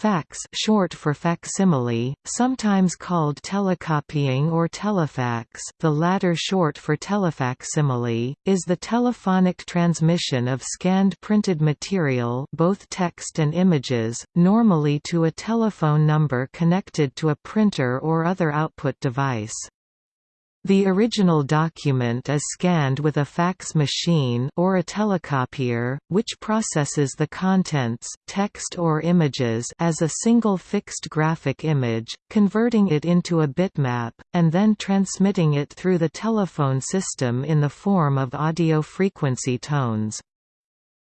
Fax short for facsimile, sometimes called telecopying or telefax the latter short for telefacsimile, is the telephonic transmission of scanned printed material both text and images, normally to a telephone number connected to a printer or other output device. The original document is scanned with a fax machine or a telecopier, which processes the contents text or images as a single fixed graphic image, converting it into a bitmap, and then transmitting it through the telephone system in the form of audio frequency tones.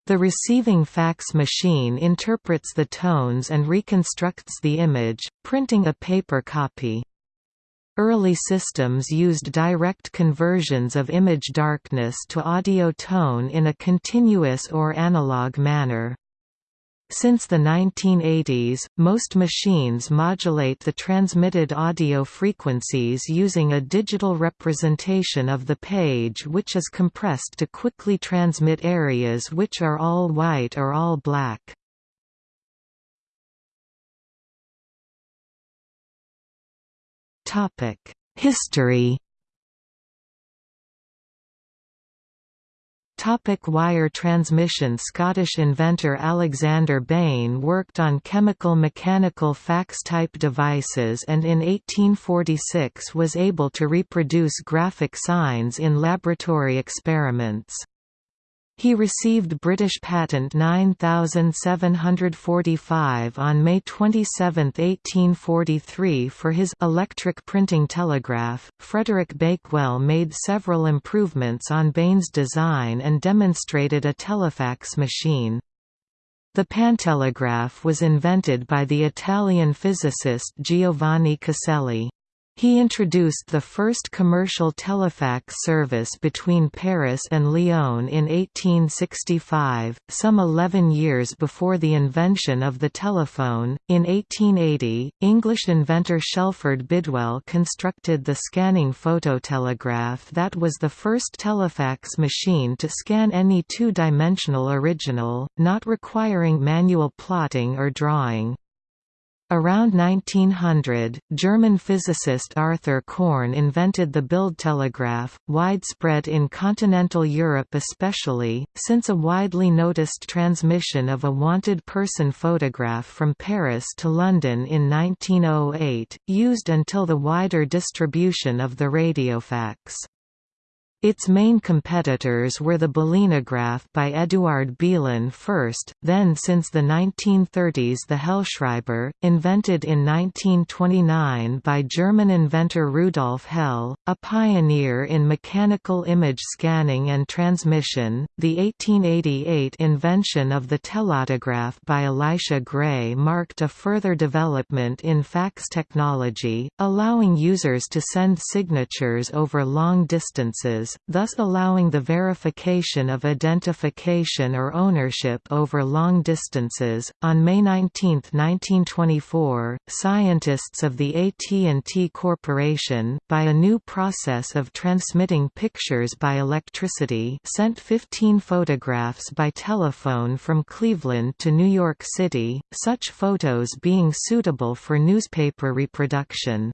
The receiving fax machine interprets the tones and reconstructs the image, printing a paper copy. Early systems used direct conversions of image darkness to audio tone in a continuous or analog manner. Since the 1980s, most machines modulate the transmitted audio frequencies using a digital representation of the page which is compressed to quickly transmit areas which are all white or all black. History Topic wire transmission Scottish inventor Alexander Bain worked on chemical-mechanical fax-type devices and in 1846 was able to reproduce graphic signs in laboratory experiments. He received British Patent 9745 on May 27, 1843 for his electric printing telegraph. Frederick Bakewell made several improvements on Bain's design and demonstrated a telefax machine. The pantelegraph was invented by the Italian physicist Giovanni Caselli. He introduced the first commercial telefax service between Paris and Lyon in 1865, some 11 years before the invention of the telephone. In 1880, English inventor Shelford Bidwell constructed the scanning phototelegraph that was the first telefax machine to scan any two-dimensional original, not requiring manual plotting or drawing. Around 1900, German physicist Arthur Korn invented the Bildtelegraph, widespread in continental Europe especially, since a widely noticed transmission of a wanted person photograph from Paris to London in 1908, used until the wider distribution of the radiofax. Its main competitors were the Belinograph by Eduard Belin first, then since the 1930s the Hellschreiber, invented in 1929 by German inventor Rudolf Hell, a pioneer in mechanical image scanning and transmission. The 1888 invention of the telautograph by Elisha Gray marked a further development in fax technology, allowing users to send signatures over long distances thus allowing the verification of identification or ownership over long distances. On May 19, 1924, scientists of the AT&T Corporation, by a new process of transmitting pictures by electricity, sent 15 photographs by telephone from Cleveland to New York City, such photos being suitable for newspaper reproduction.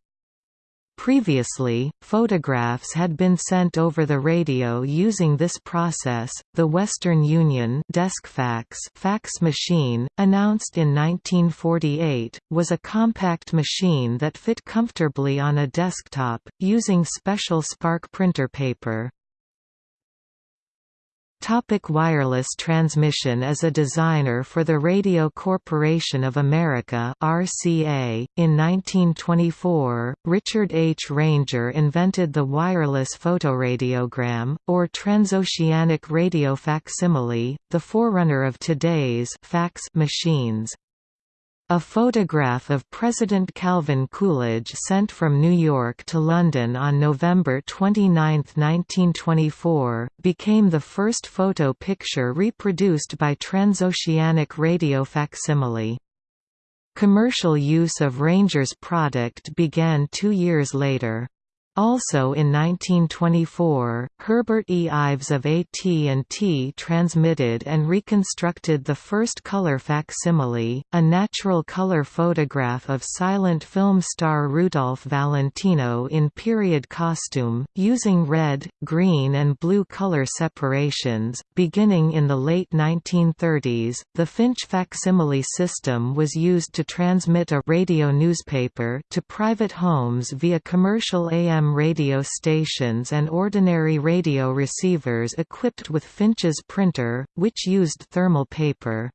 Previously, photographs had been sent over the radio using this process. The Western Union DeskFax fax machine, announced in 1948, was a compact machine that fit comfortably on a desktop, using special spark printer paper. Topic wireless transmission As a designer for the Radio Corporation of America RCA, in 1924, Richard H. Ranger invented the wireless photoradiogram, or transoceanic radio facsimile, the forerunner of today's fax machines. A photograph of President Calvin Coolidge sent from New York to London on November 29, 1924, became the first photo picture reproduced by transoceanic radio facsimile. Commercial use of Ranger's product began two years later. Also in 1924, Herbert E. Ives of AT&T transmitted and reconstructed the first color facsimile, a natural color photograph of silent film star Rudolph Valentino in period costume, using red, green and blue color separations. Beginning in the late 1930s, the Finch facsimile system was used to transmit a radio newspaper to private homes via commercial AM radio stations and ordinary radio receivers equipped with Finch's printer, which used thermal paper.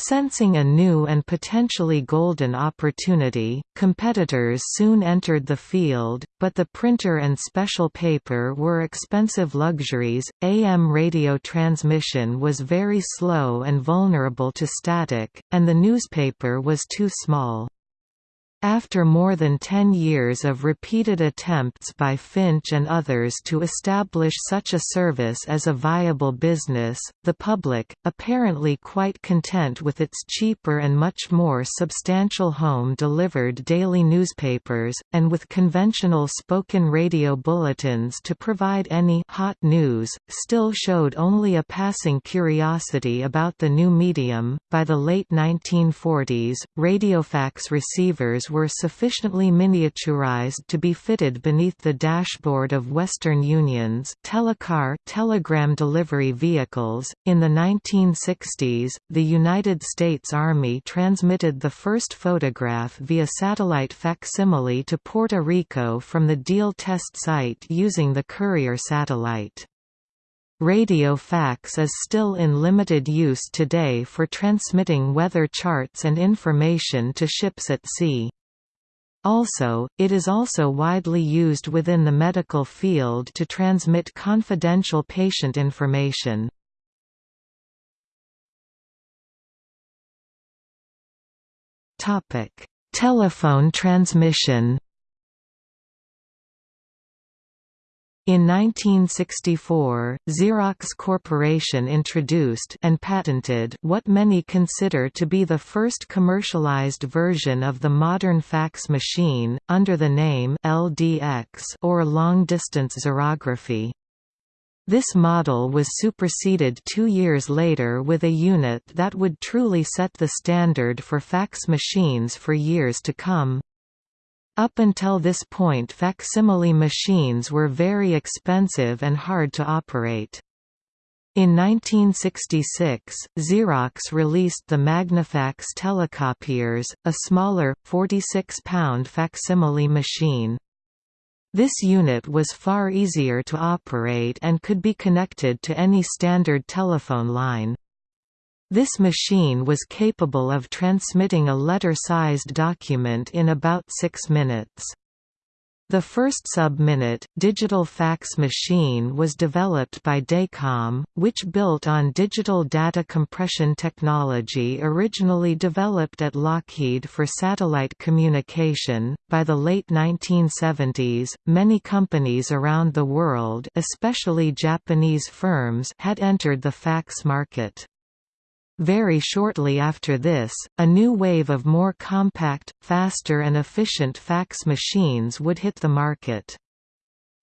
Sensing a new and potentially golden opportunity, competitors soon entered the field, but the printer and special paper were expensive luxuries. AM radio transmission was very slow and vulnerable to static, and the newspaper was too small. After more than ten years of repeated attempts by Finch and others to establish such a service as a viable business, the public, apparently quite content with its cheaper and much more substantial home-delivered daily newspapers, and with conventional spoken radio bulletins to provide any hot news, still showed only a passing curiosity about the new medium. By the late 1940s, radiofax receivers were sufficiently miniaturized to be fitted beneath the dashboard of Western Union's telecar telegram delivery vehicles. In the 1960s, the United States Army transmitted the first photograph via satellite facsimile to Puerto Rico from the Deal test site using the Courier satellite. Radio fax is still in limited use today for transmitting weather charts and information to ships at sea. Also, it is also widely used within the medical field to transmit confidential patient information. Telephone transmission In 1964, Xerox Corporation introduced and patented what many consider to be the first commercialized version of the modern fax machine, under the name LDX or long-distance xerography. This model was superseded two years later with a unit that would truly set the standard for fax machines for years to come. Up until this point facsimile machines were very expensive and hard to operate. In 1966, Xerox released the Magnafax telecopiers, a smaller, 46-pound facsimile machine. This unit was far easier to operate and could be connected to any standard telephone line. This machine was capable of transmitting a letter-sized document in about six minutes. The first sub-minute, digital fax machine was developed by Dacom, which built on digital data compression technology originally developed at Lockheed for satellite communication. By the late 1970s, many companies around the world, especially Japanese firms, had entered the fax market. Very shortly after this, a new wave of more compact, faster and efficient fax machines would hit the market.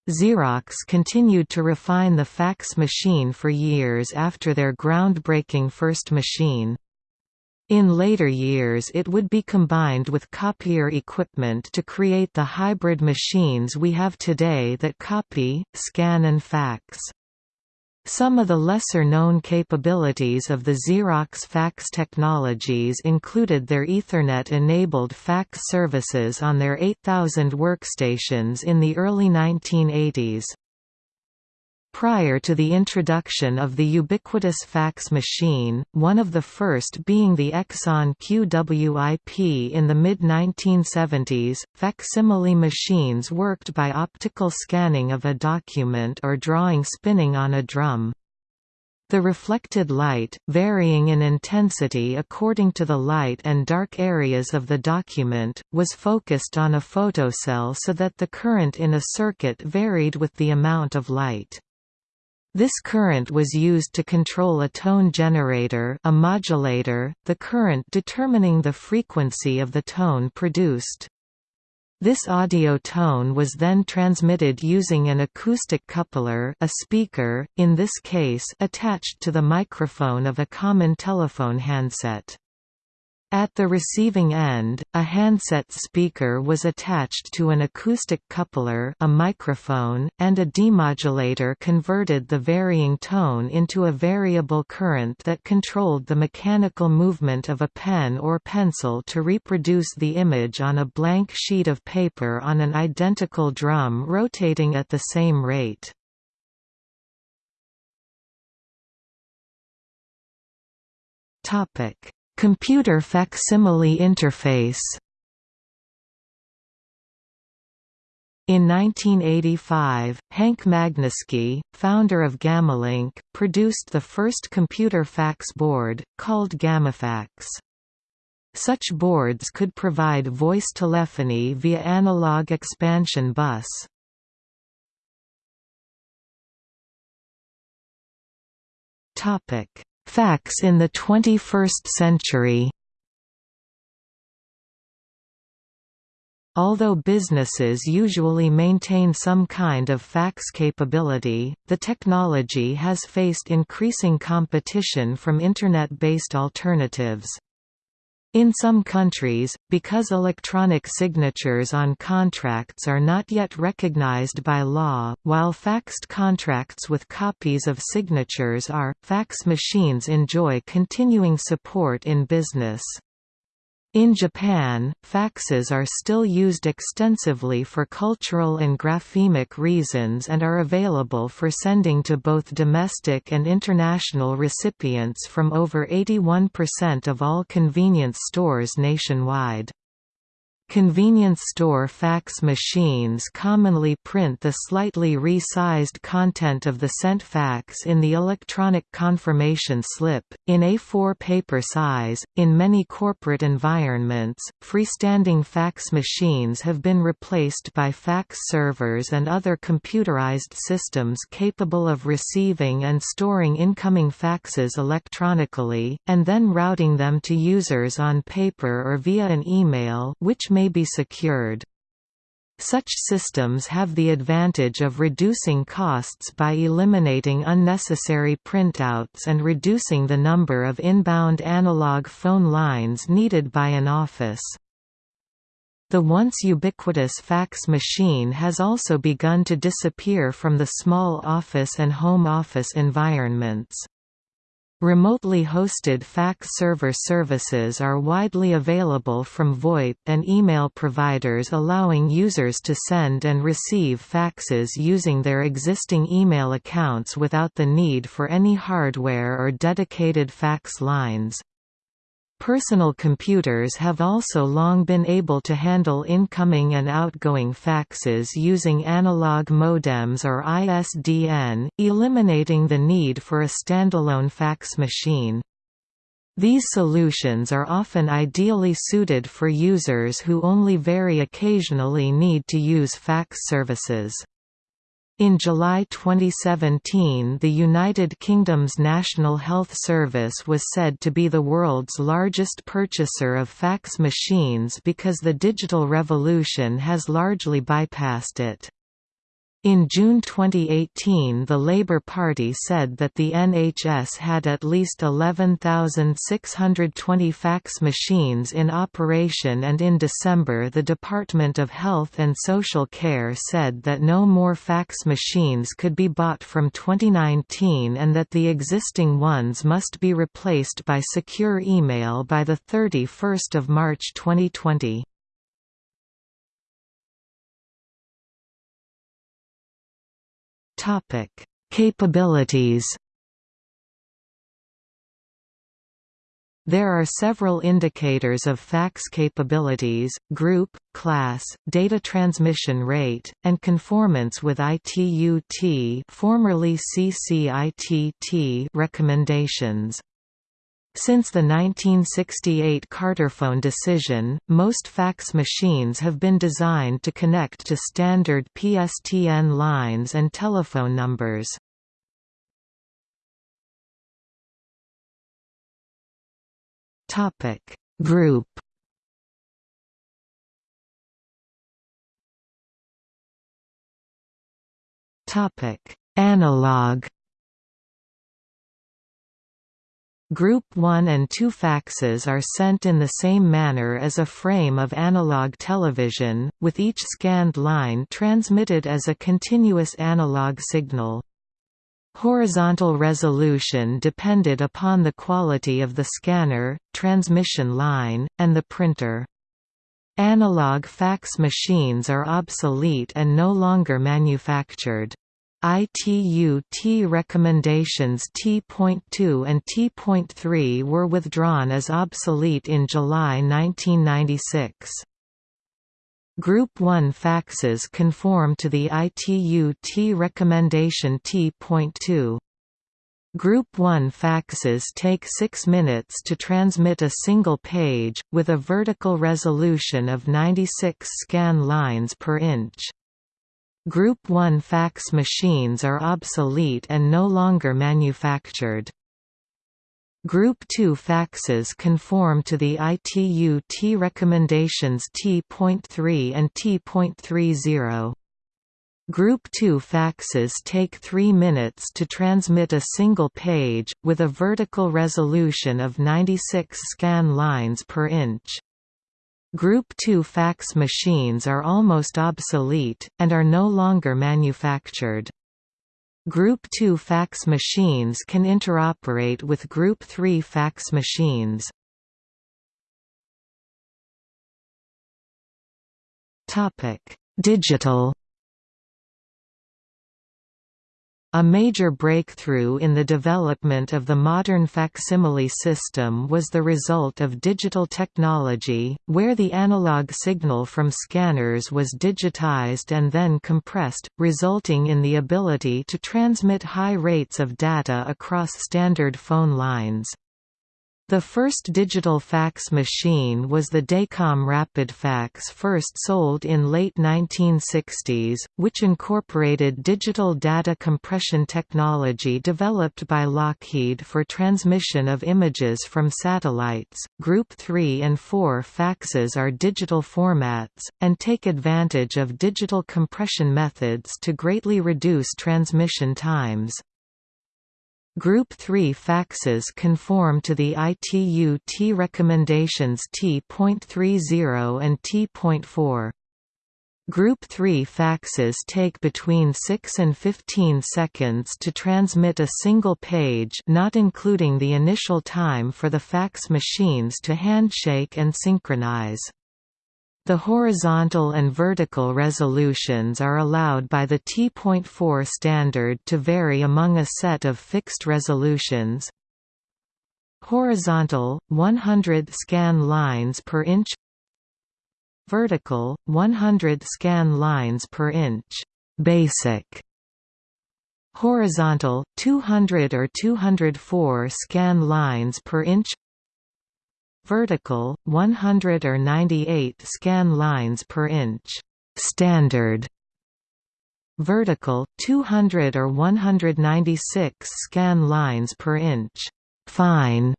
Xerox continued to refine the fax machine for years after their groundbreaking first machine. In later years it would be combined with copier equipment to create the hybrid machines we have today that copy, scan and fax. Some of the lesser-known capabilities of the Xerox fax technologies included their Ethernet-enabled fax services on their 8000 workstations in the early 1980s. Prior to the introduction of the ubiquitous fax machine, one of the first being the Exxon QWIP in the mid-1970s, facsimile machines worked by optical scanning of a document or drawing spinning on a drum. The reflected light, varying in intensity according to the light and dark areas of the document, was focused on a photocell so that the current in a circuit varied with the amount of light. This current was used to control a tone generator a modulator, the current determining the frequency of the tone produced. This audio tone was then transmitted using an acoustic coupler a speaker, in this case attached to the microphone of a common telephone handset. At the receiving end, a handset speaker was attached to an acoustic coupler a microphone, and a demodulator converted the varying tone into a variable current that controlled the mechanical movement of a pen or pencil to reproduce the image on a blank sheet of paper on an identical drum rotating at the same rate. Topic Computer facsimile interface In 1985, Hank Magnuski, founder of Gammalink, produced the first computer fax board, called GammaFax. Such boards could provide voice telephony via analog expansion bus. Fax in the 21st century Although businesses usually maintain some kind of fax capability, the technology has faced increasing competition from Internet-based alternatives. In some countries, because electronic signatures on contracts are not yet recognized by law, while faxed contracts with copies of signatures are, fax machines enjoy continuing support in business. In Japan, faxes are still used extensively for cultural and graphemic reasons and are available for sending to both domestic and international recipients from over 81% of all convenience stores nationwide. Convenience store fax machines commonly print the slightly resized content of the sent fax in the electronic confirmation slip, in A4 paper size. In many corporate environments, freestanding fax machines have been replaced by fax servers and other computerized systems capable of receiving and storing incoming faxes electronically, and then routing them to users on paper or via an email which may be secured. Such systems have the advantage of reducing costs by eliminating unnecessary printouts and reducing the number of inbound analog phone lines needed by an office. The once ubiquitous fax machine has also begun to disappear from the small office and home office environments. Remotely hosted fax server services are widely available from VoIP and email providers allowing users to send and receive faxes using their existing email accounts without the need for any hardware or dedicated fax lines. Personal computers have also long been able to handle incoming and outgoing faxes using analog modems or ISDN, eliminating the need for a standalone fax machine. These solutions are often ideally suited for users who only very occasionally need to use fax services. In July 2017 the United Kingdom's National Health Service was said to be the world's largest purchaser of fax machines because the digital revolution has largely bypassed it. In June 2018 the Labour Party said that the NHS had at least 11,620 fax machines in operation and in December the Department of Health and Social Care said that no more fax machines could be bought from 2019 and that the existing ones must be replaced by secure email by 31 March 2020. Topic: Capabilities. There are several indicators of fax capabilities, group, class, data transmission rate, and conformance with ITU-T formerly CCITT recommendations. Since the 1968 Carterfone decision, most fax machines have been designed to connect to standard PSTN lines and telephone numbers. Topic Group Topic Analog Group 1 and 2 faxes are sent in the same manner as a frame of analog television, with each scanned line transmitted as a continuous analog signal. Horizontal resolution depended upon the quality of the scanner, transmission line, and the printer. Analog fax machines are obsolete and no longer manufactured. ITU T recommendations T.2 and T.3 were withdrawn as obsolete in July 1996. Group 1 faxes conform to the ITU T recommendation T.2. Group 1 faxes take 6 minutes to transmit a single page, with a vertical resolution of 96 scan lines per inch. Group 1 fax machines are obsolete and no longer manufactured. Group 2 faxes conform to the ITU T recommendations T.3 and T.30. Group 2 faxes take 3 minutes to transmit a single page, with a vertical resolution of 96 scan lines per inch. Group 2 fax machines are almost obsolete, and are no longer manufactured. Group 2 fax machines can interoperate with Group 3 fax machines. Digital A major breakthrough in the development of the modern facsimile system was the result of digital technology, where the analog signal from scanners was digitized and then compressed, resulting in the ability to transmit high rates of data across standard phone lines. The first digital fax machine was the Dacom RapidFax first sold in late 1960s, which incorporated digital data compression technology developed by Lockheed for transmission of images from satellites. Group 3 and 4 faxes are digital formats, and take advantage of digital compression methods to greatly reduce transmission times. Group 3 faxes conform to the ITU T recommendations T.30 and T.4. Group 3 faxes take between 6 and 15 seconds to transmit a single page not including the initial time for the fax machines to handshake and synchronize. The horizontal and vertical resolutions are allowed by the T.4 standard to vary among a set of fixed resolutions. Horizontal 100 scan lines per inch. Vertical 100 scan lines per inch. Basic. Horizontal 200 or 204 scan lines per inch vertical 100 or 98 scan lines per inch. Standard. Vertical 200 or 196 scan lines per inch. Fine.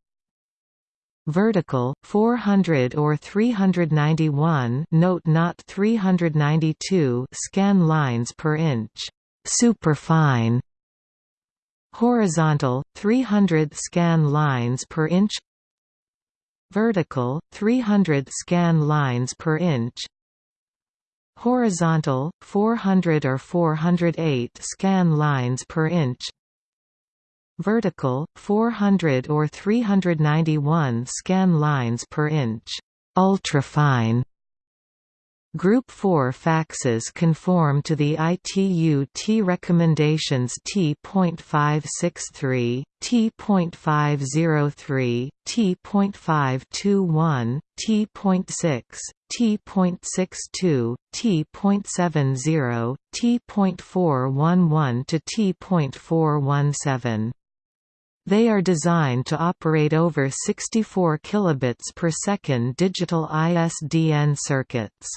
Vertical 400 or 391 note not 392 scan lines per inch. Superfine. Horizontal 300 scan lines per inch vertical 300 scan lines per inch. Horizontal 400 or 408 scan lines per inch. Vertical 400 or 391 scan lines per inch. Ultrafine Group 4 faxes conform to the ITU T recommendations T.563, T.503, T.521, T.6, T.62, T.70, T.411 to T.417. They are designed to operate over 64 kilobits per second digital ISDN circuits.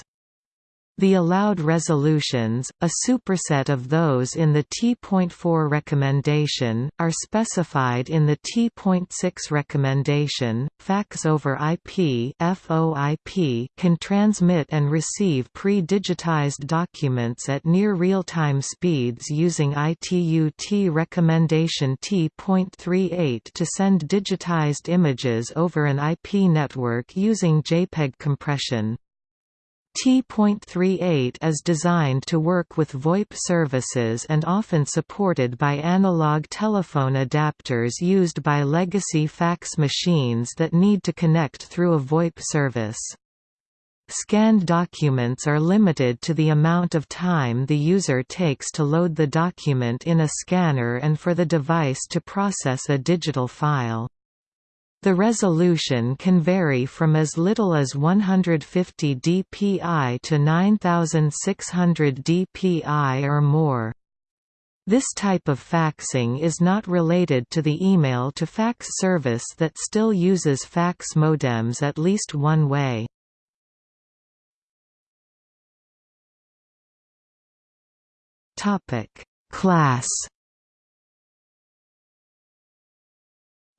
The allowed resolutions, a superset of those in the T.4 recommendation, are specified in the T.6 recommendation. Fax over IP (FOIP) can transmit and receive pre-digitized documents at near real-time speeds using ITU-T recommendation T.38 to send digitized images over an IP network using JPEG compression. T.38 is designed to work with VoIP services and often supported by analog telephone adapters used by legacy fax machines that need to connect through a VoIP service. Scanned documents are limited to the amount of time the user takes to load the document in a scanner and for the device to process a digital file. The resolution can vary from as little as 150 dpi to 9600 dpi or more. This type of faxing is not related to the email-to-fax service that still uses fax modems at least one way. Class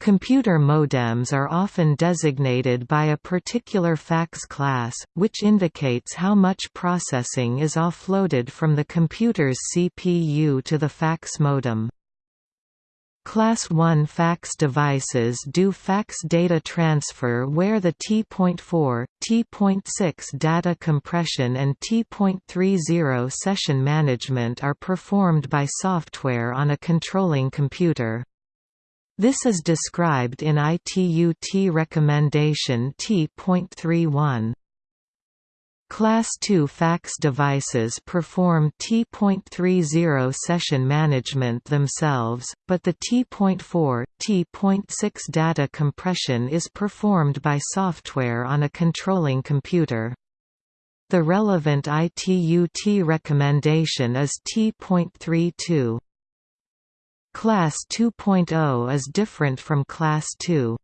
Computer modems are often designated by a particular fax class, which indicates how much processing is offloaded from the computer's CPU to the fax modem. Class 1 fax devices do fax data transfer where the T.4, T.6 data compression and T.30 session management are performed by software on a controlling computer. This is described in ITU-T recommendation T.31. Class II fax devices perform T.30 session management themselves, but the T.4, T.6 data compression is performed by software on a controlling computer. The relevant ITU-T recommendation is T.32. Class 2.0 is different from Class 2.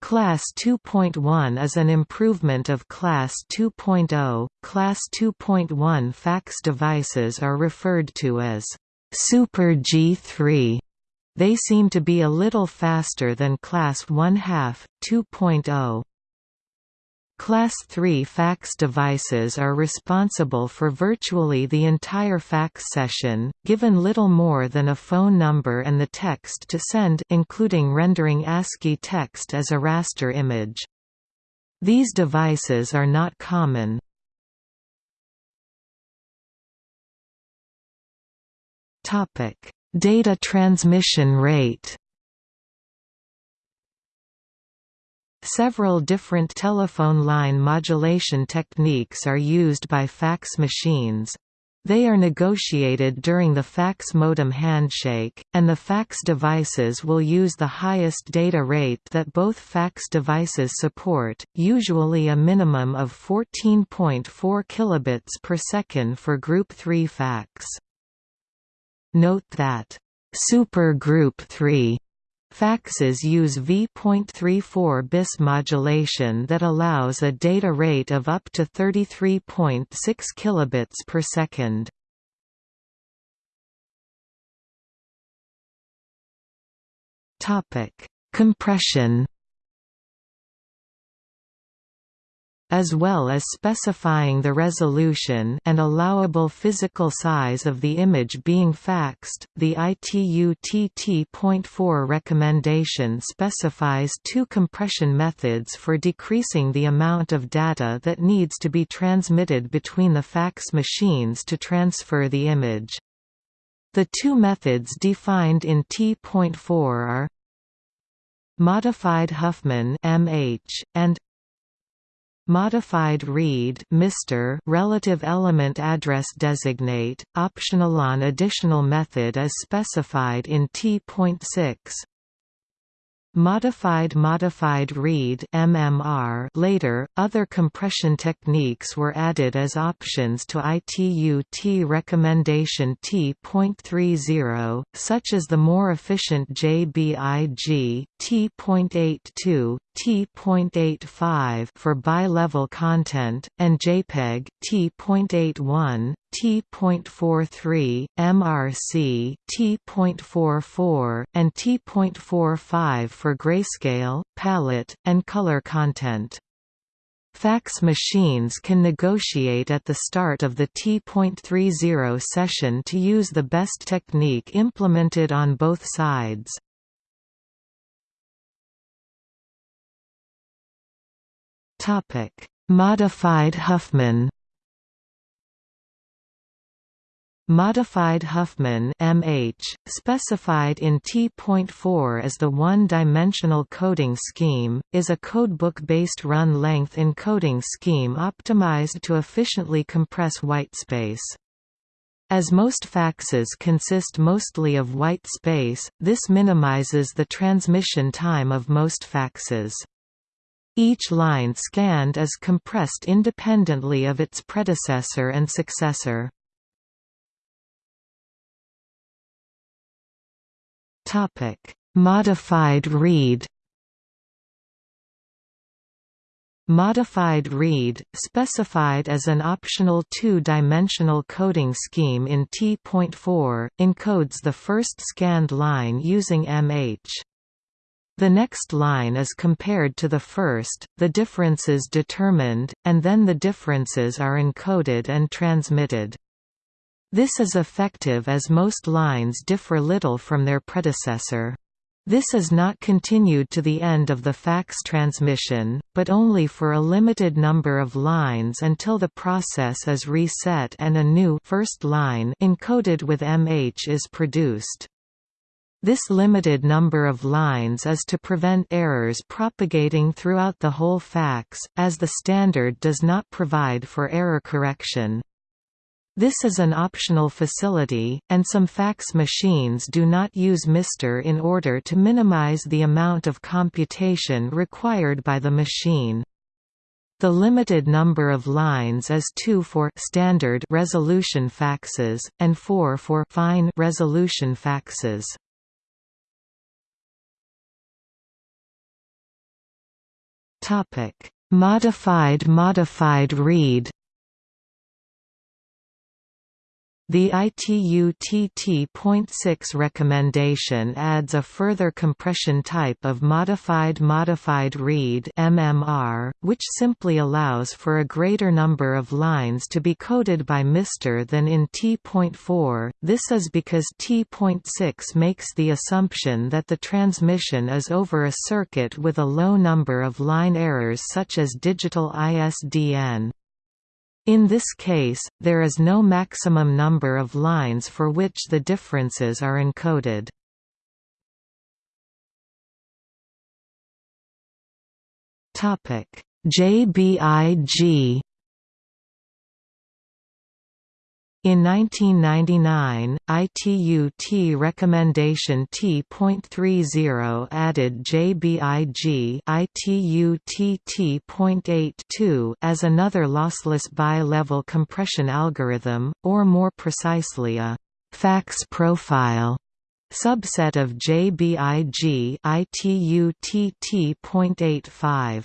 Class 2.1 is an improvement of Class 2.0. Class 2.1 fax devices are referred to as Super G3. They seem to be a little faster than Class 1 half, 2.0. Class 3 fax devices are responsible for virtually the entire fax session, given little more than a phone number and the text to send including rendering ASCII text as a raster image. These devices are not common. Data transmission rate Several different telephone line modulation techniques are used by fax machines. They are negotiated during the fax modem handshake, and the fax devices will use the highest data rate that both fax devices support, usually a minimum of 14.4 kilobits per second for Group 3 fax. Note that, Super Group 3 Faxes use V.34 bis modulation that allows a data rate of up to 33.6 kilobits per second. Topic: Compression as well as specifying the resolution and allowable physical size of the image being faxed. The ITU-TT.4 recommendation specifies two compression methods for decreasing the amount of data that needs to be transmitted between the fax machines to transfer the image. The two methods defined in T.4 are Modified Huffman MH, and Modified read MR relative element address designate, optional on additional method as specified in T.6. Modified Modified read MMR later, other compression techniques were added as options to ITU-T recommendation T.30, such as the more efficient JBIG, T.82, T.85 for bi-level content, and JPEG T.81, T.43, MRC T.44, and T.45 for grayscale, palette, and color content. Fax machines can negotiate at the start of the T.30 session to use the best technique implemented on both sides. Modified Huffman Modified Huffman MH, specified in T.4 as the one-dimensional coding scheme, is a codebook-based run-length encoding scheme optimized to efficiently compress whitespace. As most faxes consist mostly of white space, this minimizes the transmission time of most faxes. Each line scanned is compressed independently of its predecessor and successor. Modified read. Modified read, specified as an optional two-dimensional coding scheme in T.4, encodes the first scanned line using MH. The next line is compared to the first, the differences determined, and then the differences are encoded and transmitted. This is effective as most lines differ little from their predecessor. This is not continued to the end of the fax transmission, but only for a limited number of lines until the process is reset and a new first line encoded with MH is produced. This limited number of lines is to prevent errors propagating throughout the whole fax, as the standard does not provide for error correction. This is an optional facility, and some fax machines do not use MR in order to minimize the amount of computation required by the machine. The limited number of lines is 2 for standard resolution faxes, and 4 for fine resolution faxes. Modified modified read The ITU-TT.6 recommendation adds a further compression type of modified modified read MMR, which simply allows for a greater number of lines to be coded by MR than in T.4. This is because T.6 makes the assumption that the transmission is over a circuit with a low number of line errors such as digital ISDN. In this case, there is no maximum number of lines for which the differences are encoded. JBIG In 1999, ITU-T recommendation T.30 added JBIG ITU-TT.82 as another lossless bi-level compression algorithm, or more precisely a fax profile subset of JBIG ITU-TT.85.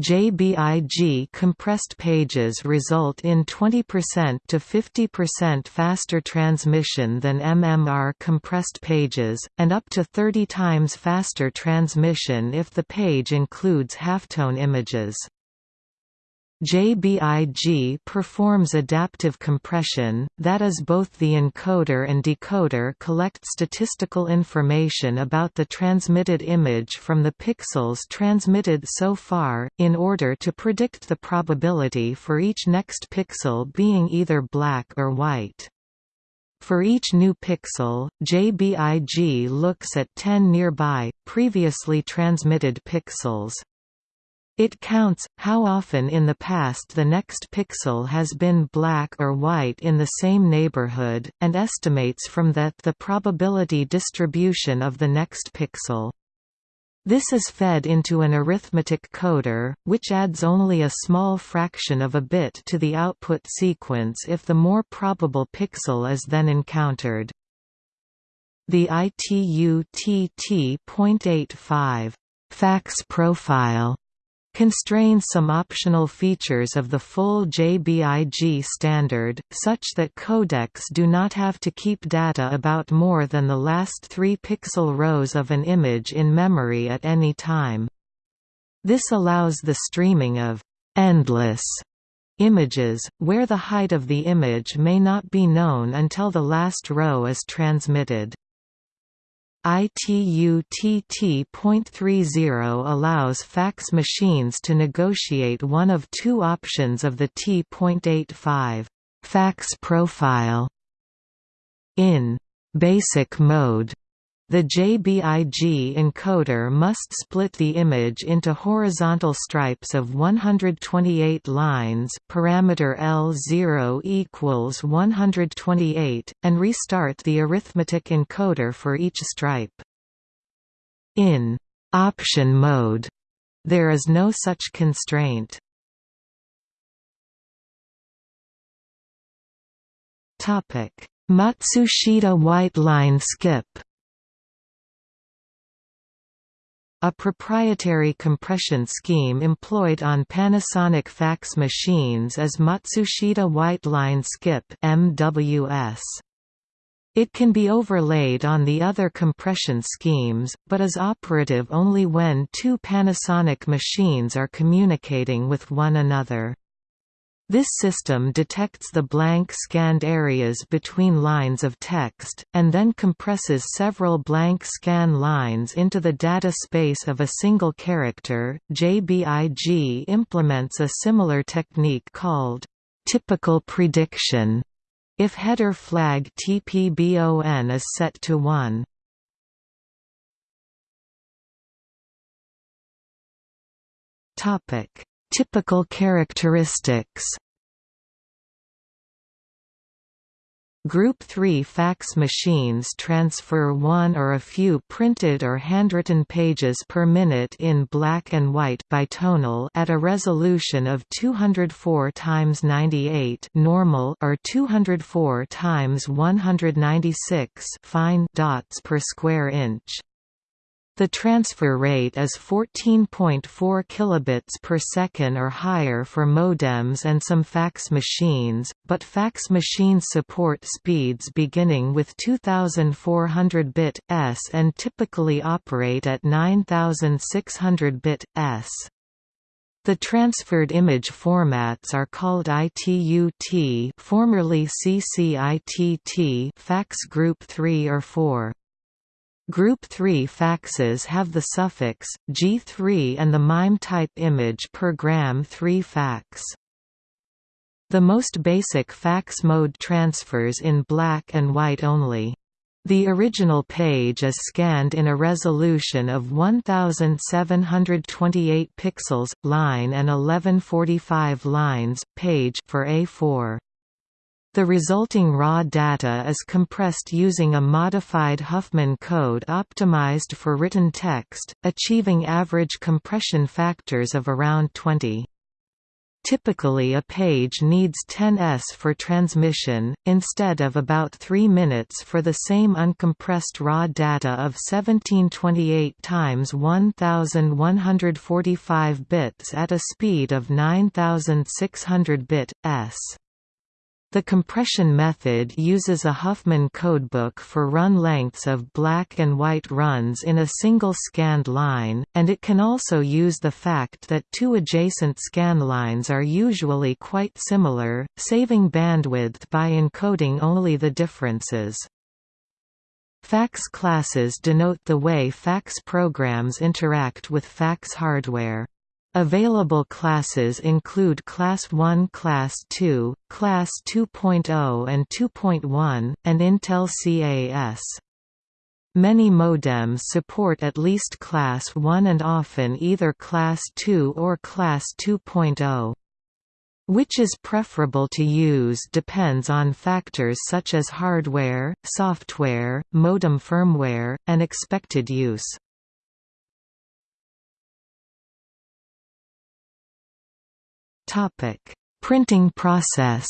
JBIG compressed pages result in 20% to 50% faster transmission than MMR compressed pages, and up to 30 times faster transmission if the page includes halftone images. JBIG performs adaptive compression, that is both the encoder and decoder collect statistical information about the transmitted image from the pixels transmitted so far, in order to predict the probability for each next pixel being either black or white. For each new pixel, JBIG looks at 10 nearby, previously transmitted pixels. It counts, how often in the past the next pixel has been black or white in the same neighborhood, and estimates from that the probability distribution of the next pixel. This is fed into an arithmetic coder, which adds only a small fraction of a bit to the output sequence if the more probable pixel is then encountered. The ITU-TT.85 fax profile constrains some optional features of the full JBIG standard, such that codecs do not have to keep data about more than the last three pixel rows of an image in memory at any time. This allows the streaming of «endless» images, where the height of the image may not be known until the last row is transmitted. ITU-TT.30 allows fax machines to negotiate one of two options of the T.85 fax profile. In basic mode, the JBIG encoder must split the image into horizontal stripes of 128 lines parameter L0 equals 128, and restart the arithmetic encoder for each stripe. In «option mode» there is no such constraint. Matsushita white line skip a proprietary compression scheme employed on Panasonic fax machines is Matsushita White Line Skip MWS. It can be overlaid on the other compression schemes, but is operative only when two Panasonic machines are communicating with one another. This system detects the blank scanned areas between lines of text, and then compresses several blank scan lines into the data space of a single character. JBIG implements a similar technique called typical prediction if header flag TPBON is set to 1. Topic Typical characteristics Group 3 fax machines transfer one or a few printed or handwritten pages per minute in black and white bitonal at a resolution of 204 x 98 normal or 204 x 196 fine dots per square inch. The transfer rate is 14.4 kilobits per second or higher for modems and some fax machines, but fax machines support speeds beginning with 2400 bit s and typically operate at 9600 bit s. The transferred image formats are called ITU-T, formerly CCITT, fax group 3 or 4. Group 3 faxes have the suffix, G3 and the MIME type image per gram 3 fax. The most basic fax mode transfers in black and white only. The original page is scanned in a resolution of 1728 pixels, line and 1145 lines, page for A4. The resulting raw data is compressed using a modified Huffman code optimized for written text, achieving average compression factors of around 20. Typically a page needs 10 s for transmission, instead of about 3 minutes for the same uncompressed raw data of 1728 times 1145 bits at a speed of 9600 bit s. The compression method uses a Huffman codebook for run lengths of black and white runs in a single scanned line, and it can also use the fact that two adjacent scan lines are usually quite similar, saving bandwidth by encoding only the differences. Fax classes denote the way fax programs interact with fax hardware. Available classes include Class 1 Class 2, Class 2.0 and 2.1, and Intel CAS. Many modems support at least Class 1 and often either Class 2 or Class 2.0. Which is preferable to use depends on factors such as hardware, software, modem firmware, and expected use. Topic: Printing process.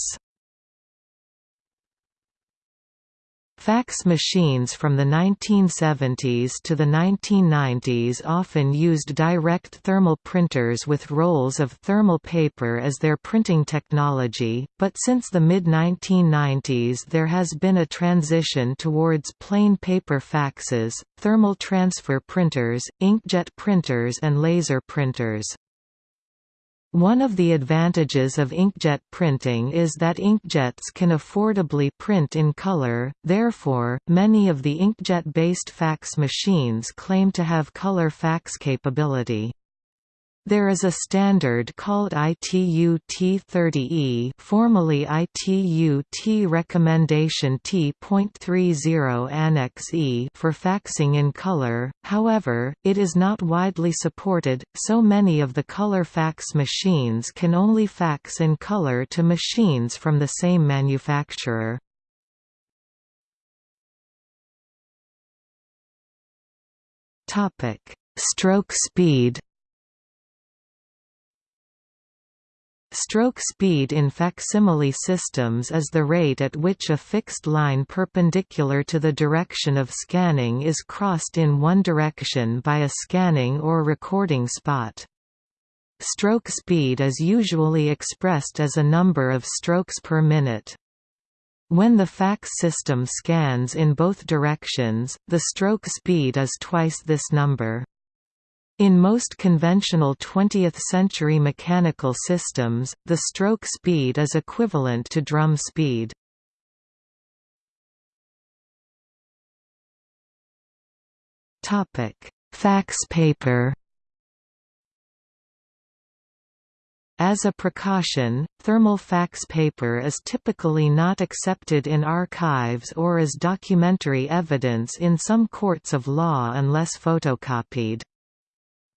Fax machines from the 1970s to the 1990s often used direct thermal printers with rolls of thermal paper as their printing technology, but since the mid-1990s there has been a transition towards plain paper faxes, thermal transfer printers, inkjet printers and laser printers. One of the advantages of inkjet printing is that inkjets can affordably print in color, therefore, many of the inkjet-based fax machines claim to have color fax capability. There is a standard called ITU T30E formerly ITU T Recommendation T.30 Annex E for faxing in color, however, it is not widely supported, so many of the color fax machines can only fax in color to machines from the same manufacturer. Stroke speed Stroke speed in facsimile systems is the rate at which a fixed line perpendicular to the direction of scanning is crossed in one direction by a scanning or recording spot. Stroke speed is usually expressed as a number of strokes per minute. When the fax system scans in both directions, the stroke speed is twice this number. In most conventional 20th-century mechanical systems, the stroke speed is equivalent to drum speed. Fax paper As a precaution, thermal fax paper is typically not accepted in archives or as documentary evidence in some courts of law unless photocopied.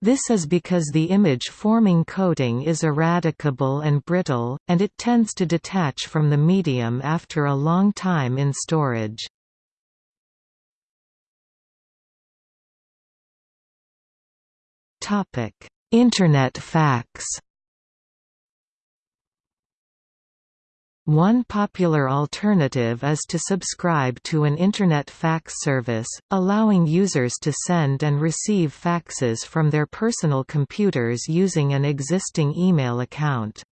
This is because the image-forming coating is eradicable and brittle, and it tends to detach from the medium after a long time in storage. Internet fax One popular alternative is to subscribe to an Internet fax service, allowing users to send and receive faxes from their personal computers using an existing email account.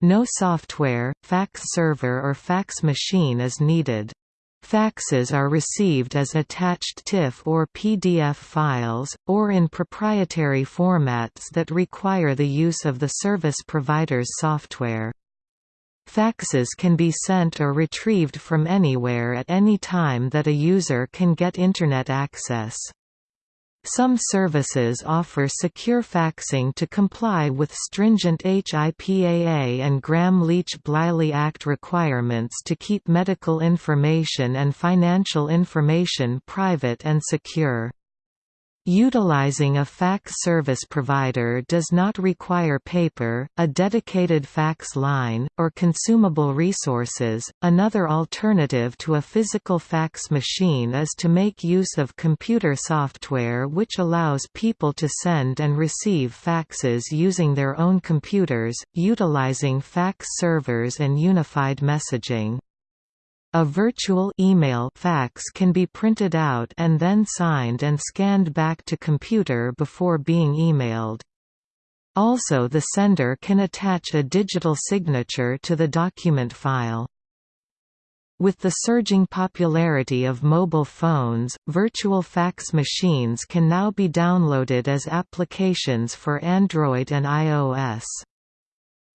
No software, fax server or fax machine is needed. Faxes are received as attached TIFF or PDF files, or in proprietary formats that require the use of the service provider's software. Faxes can be sent or retrieved from anywhere at any time that a user can get Internet access. Some services offer secure faxing to comply with stringent HIPAA and Gramm-Leach-Bliley Act requirements to keep medical information and financial information private and secure. Utilizing a fax service provider does not require paper, a dedicated fax line, or consumable resources. Another alternative to a physical fax machine is to make use of computer software which allows people to send and receive faxes using their own computers, utilizing fax servers and unified messaging. A virtual email fax can be printed out and then signed and scanned back to computer before being emailed. Also the sender can attach a digital signature to the document file. With the surging popularity of mobile phones, virtual fax machines can now be downloaded as applications for Android and iOS.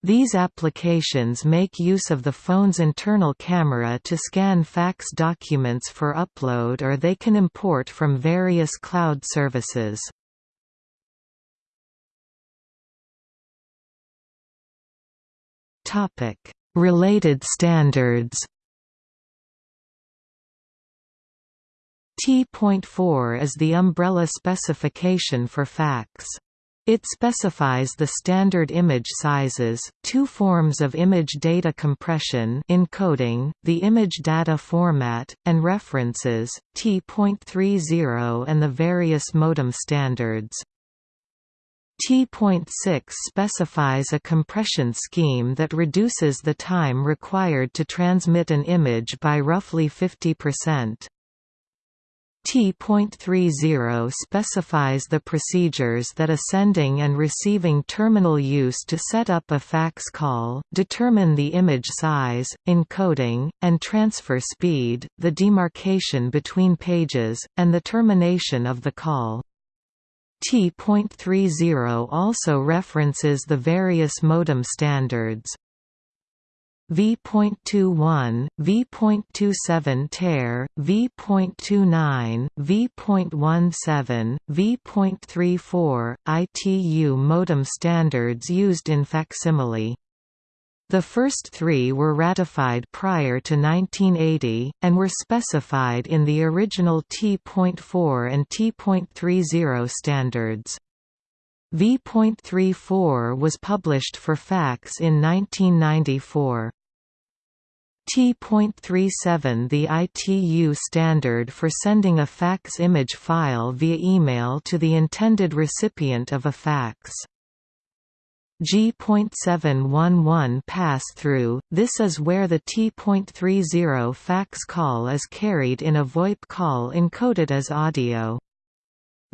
These applications make use of the phone's internal camera to scan fax documents for upload or they can import from various cloud services. Related standards T.4 is the umbrella specification for fax. It specifies the standard image sizes, two forms of image data compression encoding, the image data format, and references, T.30 and the various modem standards. T.6 specifies a compression scheme that reduces the time required to transmit an image by roughly 50%. T.30 specifies the procedures that a sending and receiving terminal use to set up a fax call, determine the image size, encoding, and transfer speed, the demarcation between pages, and the termination of the call. T.30 also references the various modem standards. V.21, V.27 TER, V.29, V.17, V.34, ITU modem standards used in facsimile. The first three were ratified prior to 1980, and were specified in the original T.4 and T.30 standards. V.34 was published for fax in 1994. T.37 The ITU standard for sending a fax image file via email to the intended recipient of a fax. G.711 pass-through, this is where the T.30 fax call is carried in a VoIP call encoded as audio.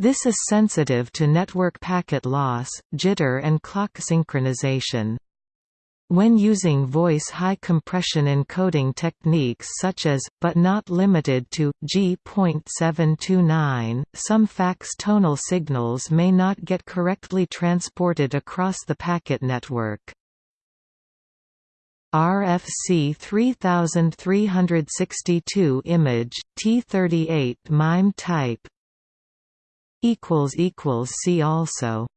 This is sensitive to network packet loss, jitter and clock synchronization. When using voice high compression encoding techniques such as, but not limited to, G.729, some fax tonal signals may not get correctly transported across the packet network. RFC 3362 image, T38 MIME type See also